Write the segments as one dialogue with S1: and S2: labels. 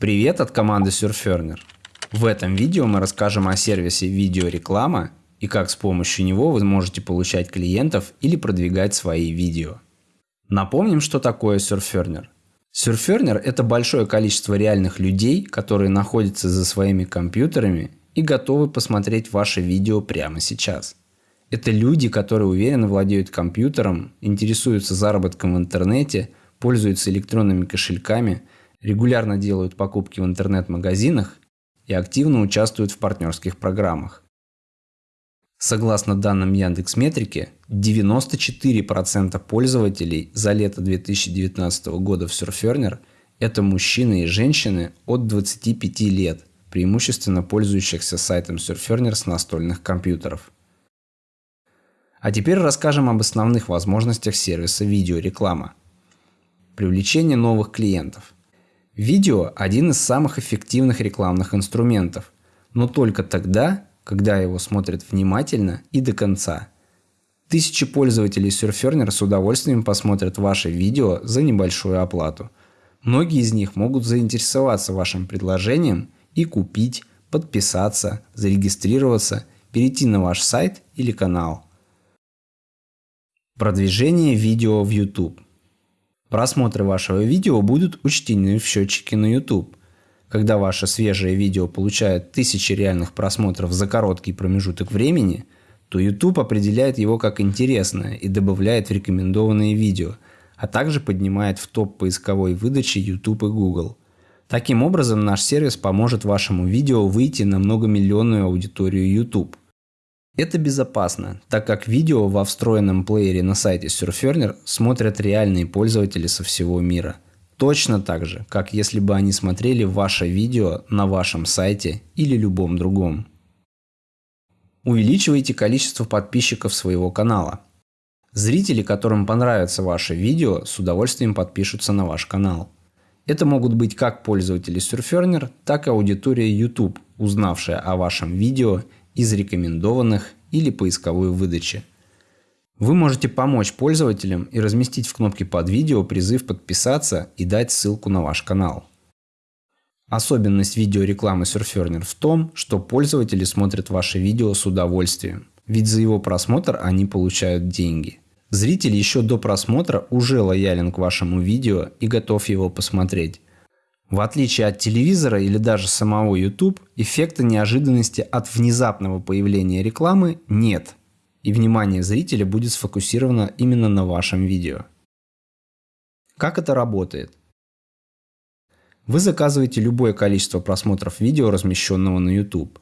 S1: Привет от команды Surferner. В этом видео мы расскажем о сервисе видеореклама и как с помощью него вы можете получать клиентов или продвигать свои видео. Напомним, что такое Surferner. Surferner – это большое количество реальных людей, которые находятся за своими компьютерами и готовы посмотреть ваше видео прямо сейчас. Это люди, которые уверенно владеют компьютером, интересуются заработком в интернете, пользуются электронными кошельками – регулярно делают покупки в интернет-магазинах и активно участвуют в партнерских программах. Согласно данным Яндекс Метрики, 94% пользователей за лето 2019 года в Surferner – это мужчины и женщины от 25 лет, преимущественно пользующихся сайтом Surferner с настольных компьютеров. А теперь расскажем об основных возможностях сервиса видеореклама. Привлечение новых клиентов – Видео – один из самых эффективных рекламных инструментов, но только тогда, когда его смотрят внимательно и до конца. Тысячи пользователей Surferner с удовольствием посмотрят ваше видео за небольшую оплату. Многие из них могут заинтересоваться вашим предложением и купить, подписаться, зарегистрироваться, перейти на ваш сайт или канал. Продвижение видео в YouTube. Просмотры вашего видео будут учтены в счетчике на YouTube. Когда ваше свежее видео получает тысячи реальных просмотров за короткий промежуток времени, то YouTube определяет его как интересное и добавляет в рекомендованные видео, а также поднимает в топ поисковой выдачи YouTube и Google. Таким образом, наш сервис поможет вашему видео выйти на многомиллионную аудиторию YouTube. Это безопасно, так как видео во встроенном плеере на сайте Surferner смотрят реальные пользователи со всего мира. Точно так же, как если бы они смотрели ваше видео на вашем сайте или любом другом. Увеличивайте количество подписчиков своего канала. Зрители, которым понравится ваше видео, с удовольствием подпишутся на ваш канал. Это могут быть как пользователи Surferner, так и аудитория YouTube, узнавшая о вашем видео из рекомендованных или поисковой выдачи. Вы можете помочь пользователям и разместить в кнопке под видео призыв подписаться и дать ссылку на ваш канал. Особенность видеорекламы Surferner в том, что пользователи смотрят ваши видео с удовольствием, ведь за его просмотр они получают деньги. Зритель еще до просмотра уже лоялен к вашему видео и готов его посмотреть. В отличие от телевизора или даже самого YouTube, эффекта неожиданности от внезапного появления рекламы нет, и внимание зрителя будет сфокусировано именно на вашем видео. Как это работает? Вы заказываете любое количество просмотров видео, размещенного на YouTube.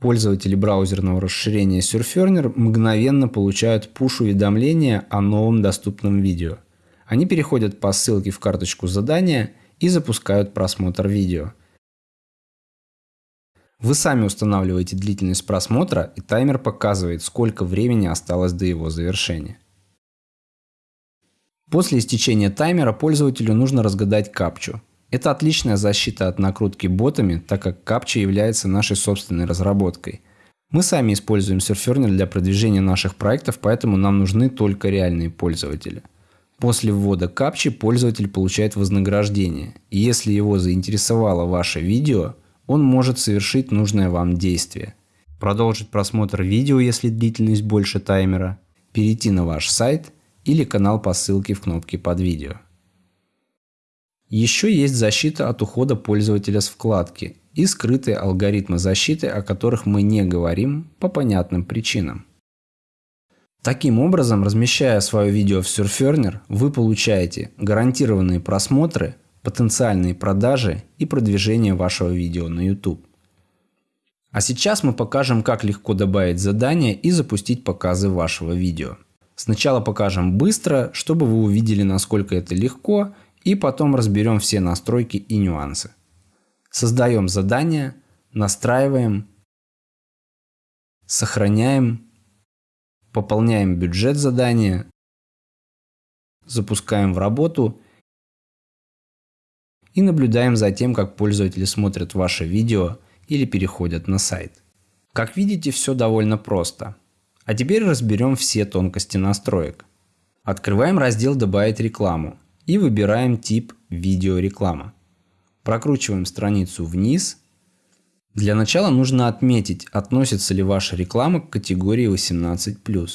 S1: Пользователи браузерного расширения Surferner мгновенно получают пуш-уведомления о новом доступном видео. Они переходят по ссылке в карточку задания – и запускают просмотр видео. Вы сами устанавливаете длительность просмотра и таймер показывает, сколько времени осталось до его завершения. После истечения таймера пользователю нужно разгадать капчу. Это отличная защита от накрутки ботами, так как капча является нашей собственной разработкой. Мы сами используем Surferner для продвижения наших проектов, поэтому нам нужны только реальные пользователи. После ввода капчи пользователь получает вознаграждение. И если его заинтересовало ваше видео, он может совершить нужное вам действие. Продолжить просмотр видео, если длительность больше таймера, перейти на ваш сайт или канал по ссылке в кнопке под видео. Еще есть защита от ухода пользователя с вкладки и скрытые алгоритмы защиты, о которых мы не говорим по понятным причинам. Таким образом, размещая свое видео в Surferner, вы получаете гарантированные просмотры, потенциальные продажи и продвижение вашего видео на YouTube. А сейчас мы покажем, как легко добавить задание и запустить показы вашего видео. Сначала покажем быстро, чтобы вы увидели, насколько это легко, и потом разберем все настройки и нюансы. Создаем задание, настраиваем, сохраняем пополняем бюджет задания, запускаем в работу и наблюдаем за тем, как пользователи смотрят ваше видео или переходят на сайт. Как видите, все довольно просто. А теперь разберем все тонкости настроек. Открываем раздел «Добавить рекламу» и выбираем тип «Видеореклама». Прокручиваем страницу вниз. Для начала нужно отметить, относится ли ваша реклама к категории 18+.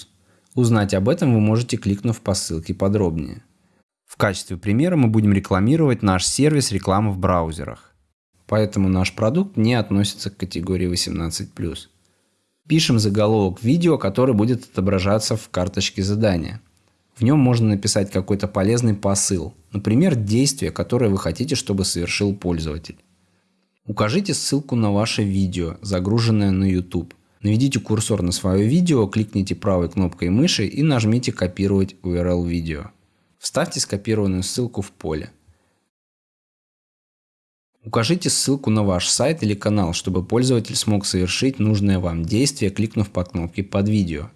S1: Узнать об этом вы можете, кликнув по ссылке подробнее. В качестве примера мы будем рекламировать наш сервис рекламы в браузерах. Поэтому наш продукт не относится к категории 18+. Пишем заголовок видео, который будет отображаться в карточке задания. В нем можно написать какой-то полезный посыл, например, действие, которое вы хотите, чтобы совершил пользователь. Укажите ссылку на ваше видео, загруженное на YouTube. Наведите курсор на свое видео, кликните правой кнопкой мыши и нажмите «Копировать URL видео». Вставьте скопированную ссылку в поле. Укажите ссылку на ваш сайт или канал, чтобы пользователь смог совершить нужное вам действие, кликнув по кнопке под видео.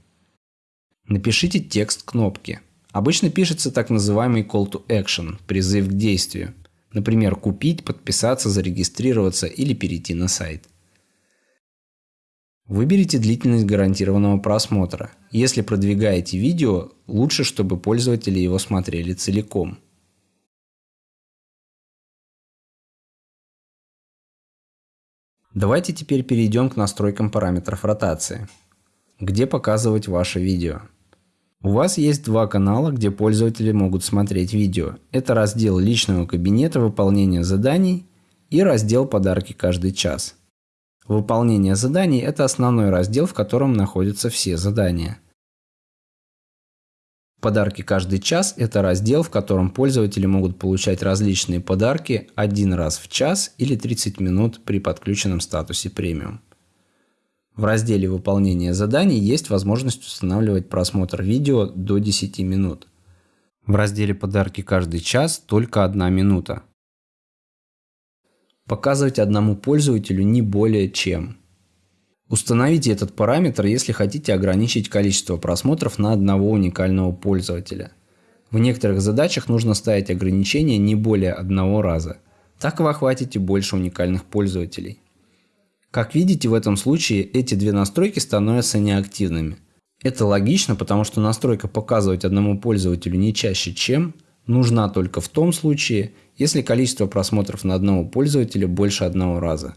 S1: Напишите текст кнопки. Обычно пишется так называемый call to action – призыв к действию. Например, купить, подписаться, зарегистрироваться или перейти на сайт. Выберите длительность гарантированного просмотра. Если продвигаете видео, лучше, чтобы пользователи его смотрели целиком. Давайте теперь перейдем к настройкам параметров ротации. Где показывать ваше видео? У вас есть два канала, где пользователи могут смотреть видео. Это раздел личного кабинета выполнения заданий и раздел подарки каждый час. Выполнение заданий – это основной раздел, в котором находятся все задания. Подарки каждый час – это раздел, в котором пользователи могут получать различные подарки один раз в час или 30 минут при подключенном статусе премиум. В разделе выполнения заданий есть возможность устанавливать просмотр видео до 10 минут. В разделе подарки каждый час только одна минута показывать одному пользователю не более чем. Установите этот параметр, если хотите ограничить количество просмотров на одного уникального пользователя. В некоторых задачах нужно ставить ограничение не более одного раза. Так вы охватите больше уникальных пользователей. Как видите, в этом случае эти две настройки становятся неактивными. Это логично, потому что настройка показывать одному пользователю не чаще чем нужна только в том случае, если количество просмотров на одного пользователя больше одного раза.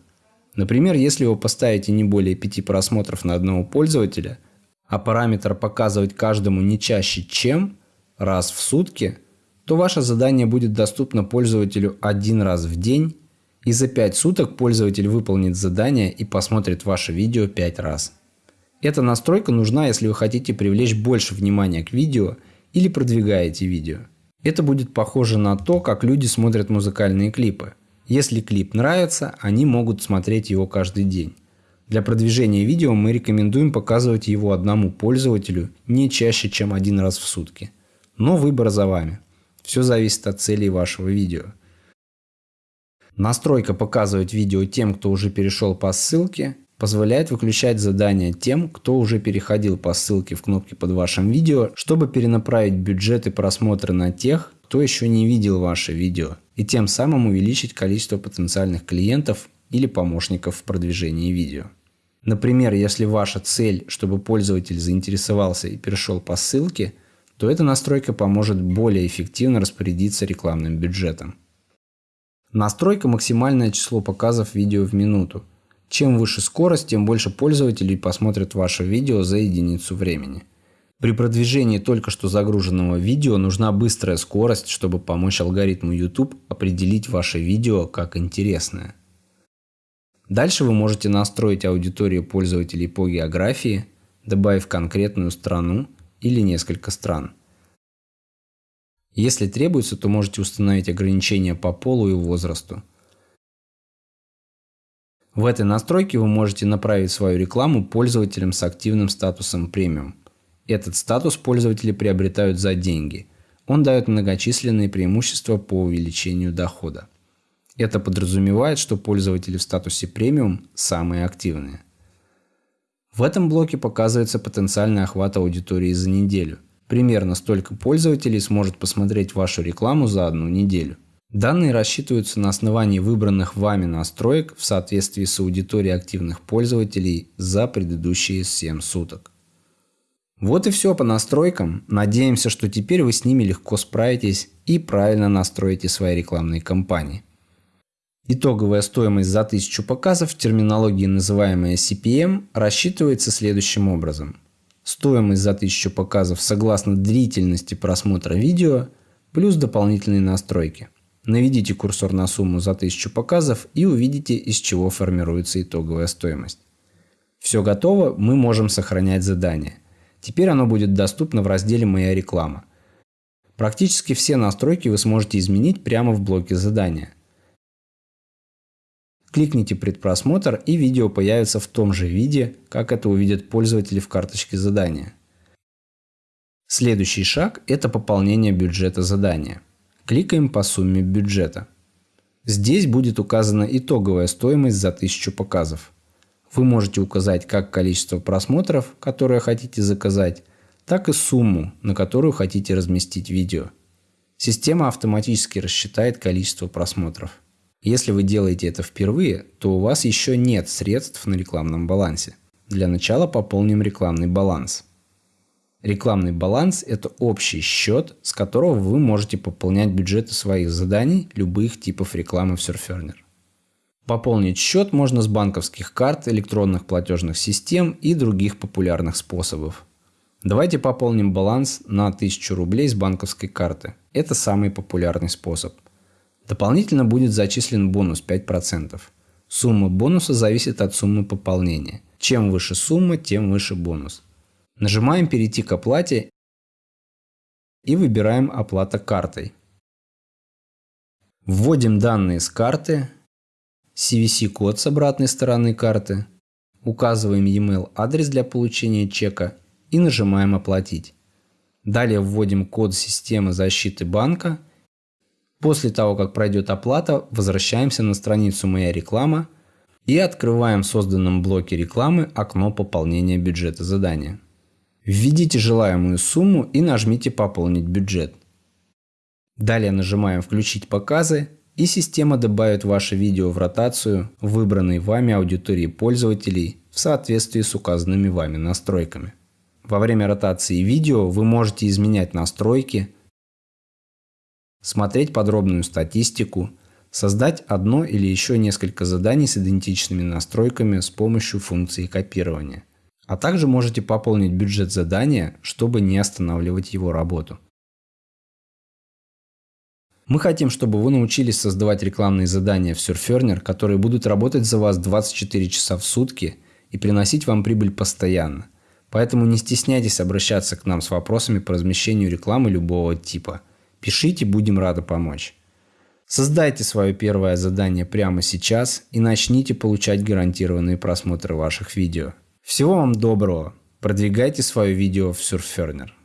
S1: Например, если вы поставите не более 5 просмотров на одного пользователя, а параметр показывать каждому не чаще чем раз в сутки, то ваше задание будет доступно пользователю один раз в день, и за 5 суток пользователь выполнит задание и посмотрит ваше видео 5 раз. Эта настройка нужна, если вы хотите привлечь больше внимания к видео или продвигаете видео. Это будет похоже на то, как люди смотрят музыкальные клипы. Если клип нравится, они могут смотреть его каждый день. Для продвижения видео мы рекомендуем показывать его одному пользователю не чаще, чем один раз в сутки. Но выбор за вами. Все зависит от целей вашего видео. Настройка показывать видео тем, кто уже перешел по ссылке, позволяет выключать задания тем, кто уже переходил по ссылке в кнопке под вашим видео, чтобы перенаправить бюджеты просмотра на тех, кто еще не видел ваше видео, и тем самым увеличить количество потенциальных клиентов или помощников в продвижении видео. Например, если ваша цель, чтобы пользователь заинтересовался и перешел по ссылке, то эта настройка поможет более эффективно распорядиться рекламным бюджетом. Настройка максимальное число показов видео в минуту – чем выше скорость, тем больше пользователей посмотрят ваше видео за единицу времени. При продвижении только что загруженного видео нужна быстрая скорость, чтобы помочь алгоритму YouTube определить ваше видео как интересное. Дальше вы можете настроить аудиторию пользователей по географии, добавив конкретную страну или несколько стран. Если требуется, то можете установить ограничения по полу и возрасту. В этой настройке вы можете направить свою рекламу пользователям с активным статусом премиум. Этот статус пользователи приобретают за деньги. Он дает многочисленные преимущества по увеличению дохода. Это подразумевает, что пользователи в статусе премиум самые активные. В этом блоке показывается потенциальный охват аудитории за неделю. Примерно столько пользователей сможет посмотреть вашу рекламу за одну неделю. Данные рассчитываются на основании выбранных вами настроек в соответствии с аудиторией активных пользователей за предыдущие 7 суток. Вот и все по настройкам. Надеемся, что теперь вы с ними легко справитесь и правильно настроите свои рекламные кампании. Итоговая стоимость за 1000 показов в терминологии, называемая CPM, рассчитывается следующим образом. Стоимость за 1000 показов согласно длительности просмотра видео плюс дополнительные настройки. Наведите курсор на сумму за 1000 показов и увидите, из чего формируется итоговая стоимость. Все готово, мы можем сохранять задание. Теперь оно будет доступно в разделе «Моя реклама». Практически все настройки вы сможете изменить прямо в блоке задания. Кликните «Предпросмотр» и видео появится в том же виде, как это увидят пользователи в карточке задания. Следующий шаг – это пополнение бюджета задания. Кликаем по сумме бюджета. Здесь будет указана итоговая стоимость за 1000 показов. Вы можете указать как количество просмотров, которые хотите заказать, так и сумму, на которую хотите разместить видео. Система автоматически рассчитает количество просмотров. Если вы делаете это впервые, то у вас еще нет средств на рекламном балансе. Для начала пополним рекламный баланс. Рекламный баланс – это общий счет, с которого вы можете пополнять бюджеты своих заданий любых типов рекламы в Surferner. Пополнить счет можно с банковских карт, электронных платежных систем и других популярных способов. Давайте пополним баланс на 1000 рублей с банковской карты. Это самый популярный способ. Дополнительно будет зачислен бонус 5%. Сумма бонуса зависит от суммы пополнения. Чем выше сумма, тем выше бонус. Нажимаем «Перейти к оплате» и выбираем «Оплата картой». Вводим данные с карты, CVC-код с обратной стороны карты, указываем e-mail адрес для получения чека и нажимаем «Оплатить». Далее вводим код системы защиты банка После того, как пройдет оплата, возвращаемся на страницу «Моя реклама» и открываем в созданном блоке рекламы окно пополнения бюджета задания. Введите желаемую сумму и нажмите «Пополнить бюджет». Далее нажимаем «Включить показы» и система добавит ваше видео в ротацию выбранной вами аудитории пользователей в соответствии с указанными вами настройками. Во время ротации видео вы можете изменять настройки, смотреть подробную статистику, создать одно или еще несколько заданий с идентичными настройками с помощью функции копирования. А также можете пополнить бюджет задания, чтобы не останавливать его работу. Мы хотим, чтобы вы научились создавать рекламные задания в Surferner, которые будут работать за вас 24 часа в сутки и приносить вам прибыль постоянно. Поэтому не стесняйтесь обращаться к нам с вопросами по размещению рекламы любого типа – Пишите, будем рады помочь. Создайте свое первое задание прямо сейчас и начните получать гарантированные просмотры ваших видео. Всего вам доброго. Продвигайте свое видео в Surferner.